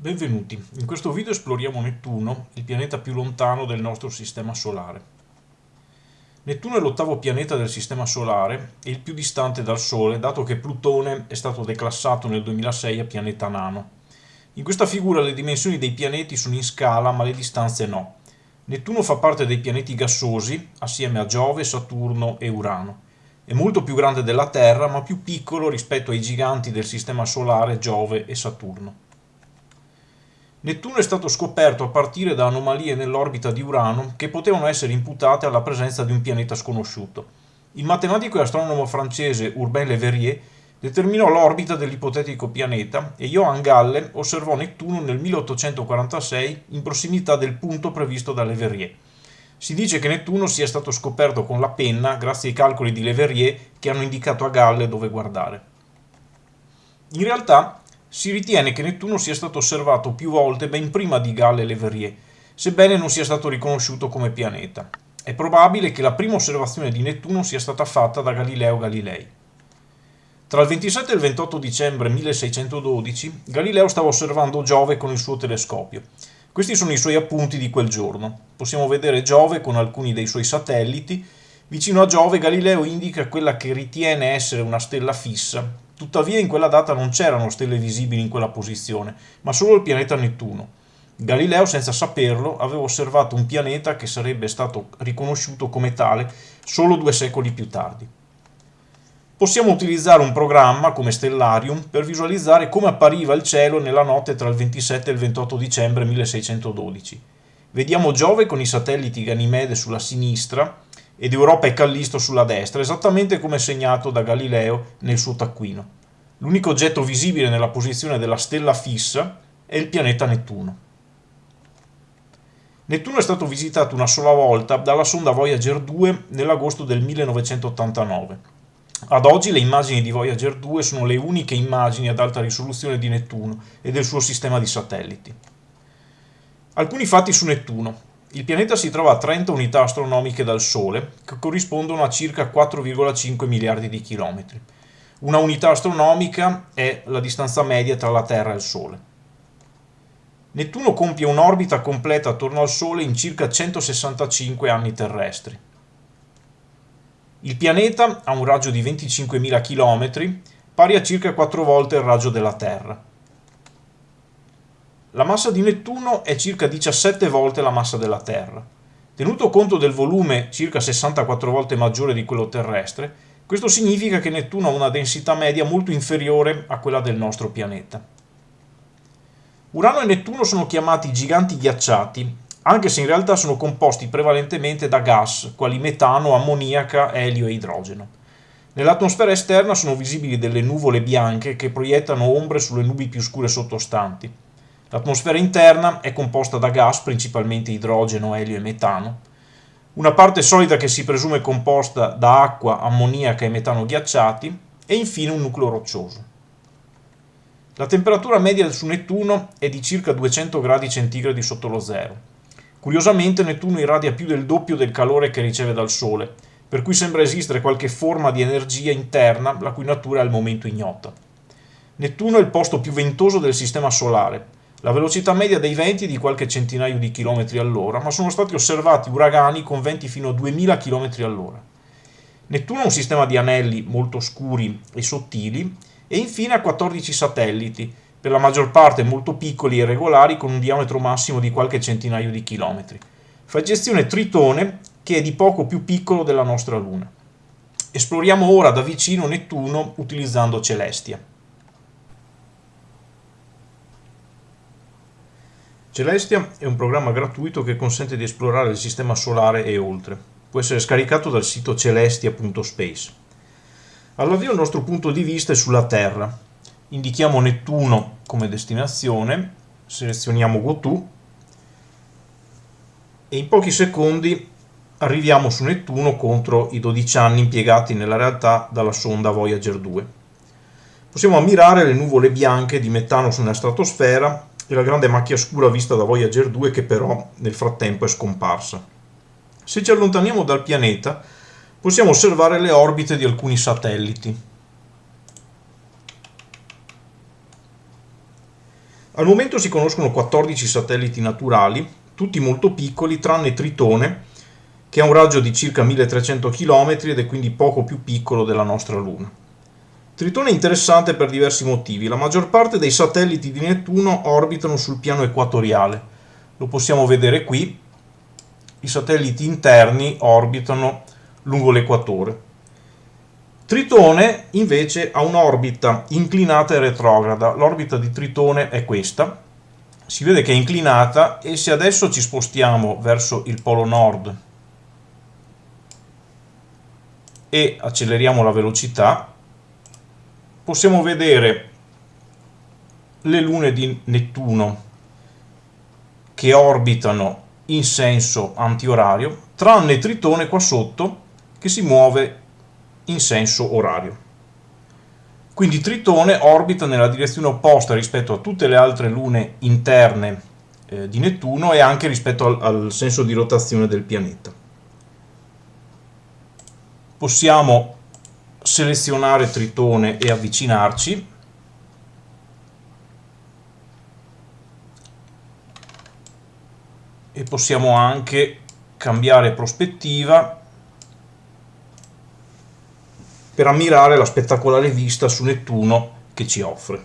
Benvenuti, in questo video esploriamo Nettuno, il pianeta più lontano del nostro sistema solare. Nettuno è l'ottavo pianeta del sistema solare e il più distante dal Sole, dato che Plutone è stato declassato nel 2006 a pianeta nano. In questa figura le dimensioni dei pianeti sono in scala, ma le distanze no. Nettuno fa parte dei pianeti gassosi, assieme a Giove, Saturno e Urano. È molto più grande della Terra, ma più piccolo rispetto ai giganti del sistema solare Giove e Saturno. Nettuno è stato scoperto a partire da anomalie nell'orbita di Urano che potevano essere imputate alla presenza di un pianeta sconosciuto. Il matematico e astronomo francese Urbain Le Verrier determinò l'orbita dell'ipotetico pianeta e Johann Galle osservò Nettuno nel 1846 in prossimità del punto previsto da Le Verrier. Si dice che Nettuno sia stato scoperto con la penna grazie ai calcoli di Le Verrier che hanno indicato a Galle dove guardare. In realtà si ritiene che Nettuno sia stato osservato più volte ben prima di Gall e Leverrier, sebbene non sia stato riconosciuto come pianeta. È probabile che la prima osservazione di Nettuno sia stata fatta da Galileo Galilei. Tra il 27 e il 28 dicembre 1612 Galileo stava osservando Giove con il suo telescopio. Questi sono i suoi appunti di quel giorno. Possiamo vedere Giove con alcuni dei suoi satelliti. Vicino a Giove Galileo indica quella che ritiene essere una stella fissa, Tuttavia in quella data non c'erano stelle visibili in quella posizione, ma solo il pianeta Nettuno. Galileo, senza saperlo, aveva osservato un pianeta che sarebbe stato riconosciuto come tale solo due secoli più tardi. Possiamo utilizzare un programma come Stellarium per visualizzare come appariva il cielo nella notte tra il 27 e il 28 dicembre 1612. Vediamo Giove con i satelliti Ganimede sulla sinistra ed Europa e Callisto sulla destra, esattamente come segnato da Galileo nel suo taccuino. L'unico oggetto visibile nella posizione della stella fissa è il pianeta Nettuno. Nettuno è stato visitato una sola volta dalla sonda Voyager 2 nell'agosto del 1989. Ad oggi le immagini di Voyager 2 sono le uniche immagini ad alta risoluzione di Nettuno e del suo sistema di satelliti. Alcuni fatti su Nettuno. Il pianeta si trova a 30 unità astronomiche dal Sole, che corrispondono a circa 4,5 miliardi di chilometri. Una unità astronomica è la distanza media tra la Terra e il Sole. Nettuno compie un'orbita completa attorno al Sole in circa 165 anni terrestri. Il pianeta ha un raggio di 25.000 km, pari a circa 4 volte il raggio della Terra. La massa di Nettuno è circa 17 volte la massa della Terra. Tenuto conto del volume circa 64 volte maggiore di quello terrestre, questo significa che Nettuno ha una densità media molto inferiore a quella del nostro pianeta. Urano e Nettuno sono chiamati giganti ghiacciati, anche se in realtà sono composti prevalentemente da gas, quali metano, ammoniaca, elio e idrogeno. Nell'atmosfera esterna sono visibili delle nuvole bianche che proiettano ombre sulle nubi più scure sottostanti. L'atmosfera interna è composta da gas, principalmente idrogeno, elio e metano, una parte solida che si presume composta da acqua, ammoniaca e metano ghiacciati e infine un nucleo roccioso. La temperatura media su Nettuno è di circa 200 gradi centigradi sotto lo zero. Curiosamente Nettuno irradia più del doppio del calore che riceve dal Sole, per cui sembra esistere qualche forma di energia interna la cui natura è al momento ignota. Nettuno è il posto più ventoso del Sistema Solare, la velocità media dei venti è di qualche centinaio di chilometri all'ora, ma sono stati osservati uragani con venti fino a 2000 km all'ora. Nettuno ha un sistema di anelli molto scuri e sottili e infine ha 14 satelliti, per la maggior parte molto piccoli e regolari con un diametro massimo di qualche centinaio di chilometri. Fa gestione Tritone, che è di poco più piccolo della nostra Luna. Esploriamo ora da vicino Nettuno utilizzando Celestia. Celestia è un programma gratuito che consente di esplorare il sistema solare e oltre. Può essere scaricato dal sito celestia.space. All'avvio il nostro punto di vista è sulla Terra. Indichiamo Nettuno come destinazione, selezioniamo GoTo e in pochi secondi arriviamo su Nettuno contro i 12 anni impiegati nella realtà dalla sonda Voyager 2. Possiamo ammirare le nuvole bianche di metano sulla stratosfera e la grande macchia scura vista da Voyager 2 che però nel frattempo è scomparsa. Se ci allontaniamo dal pianeta possiamo osservare le orbite di alcuni satelliti. Al momento si conoscono 14 satelliti naturali, tutti molto piccoli, tranne Tritone, che ha un raggio di circa 1300 km ed è quindi poco più piccolo della nostra Luna. Tritone è interessante per diversi motivi. La maggior parte dei satelliti di Nettuno orbitano sul piano equatoriale. Lo possiamo vedere qui. I satelliti interni orbitano lungo l'equatore. Tritone invece ha un'orbita inclinata e retrograda. L'orbita di Tritone è questa. Si vede che è inclinata e se adesso ci spostiamo verso il polo nord e acceleriamo la velocità, possiamo vedere le lune di Nettuno che orbitano in senso antiorario, tranne Tritone qua sotto che si muove in senso orario. Quindi Tritone orbita nella direzione opposta rispetto a tutte le altre lune interne eh, di Nettuno e anche rispetto al, al senso di rotazione del pianeta. Possiamo selezionare Tritone e avvicinarci. E possiamo anche cambiare prospettiva per ammirare la spettacolare vista su Nettuno che ci offre.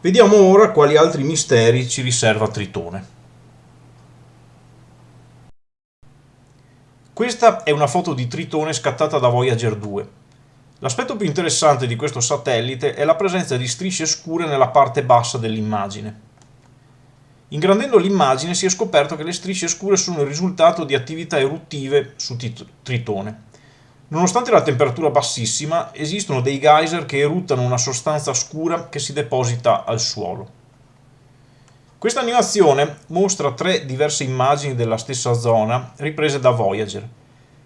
Vediamo ora quali altri misteri ci riserva Tritone. Questa è una foto di Tritone scattata da Voyager 2. L'aspetto più interessante di questo satellite è la presenza di strisce scure nella parte bassa dell'immagine. Ingrandendo l'immagine si è scoperto che le strisce scure sono il risultato di attività eruttive su Tritone. Nonostante la temperatura bassissima, esistono dei geyser che eruttano una sostanza scura che si deposita al suolo. Questa animazione mostra tre diverse immagini della stessa zona riprese da Voyager.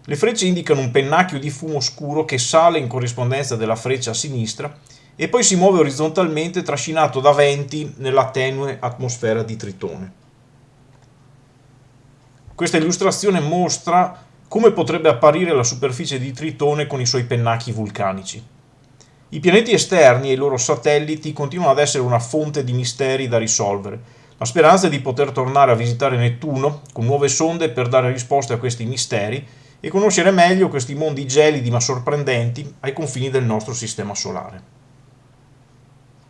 Le frecce indicano un pennacchio di fumo scuro che sale in corrispondenza della freccia a sinistra e poi si muove orizzontalmente trascinato da venti nella tenue atmosfera di Tritone. Questa illustrazione mostra come potrebbe apparire la superficie di Tritone con i suoi pennacchi vulcanici. I pianeti esterni e i loro satelliti continuano ad essere una fonte di misteri da risolvere. La speranza è di poter tornare a visitare Nettuno con nuove sonde per dare risposte a questi misteri e conoscere meglio questi mondi gelidi ma sorprendenti ai confini del nostro sistema solare.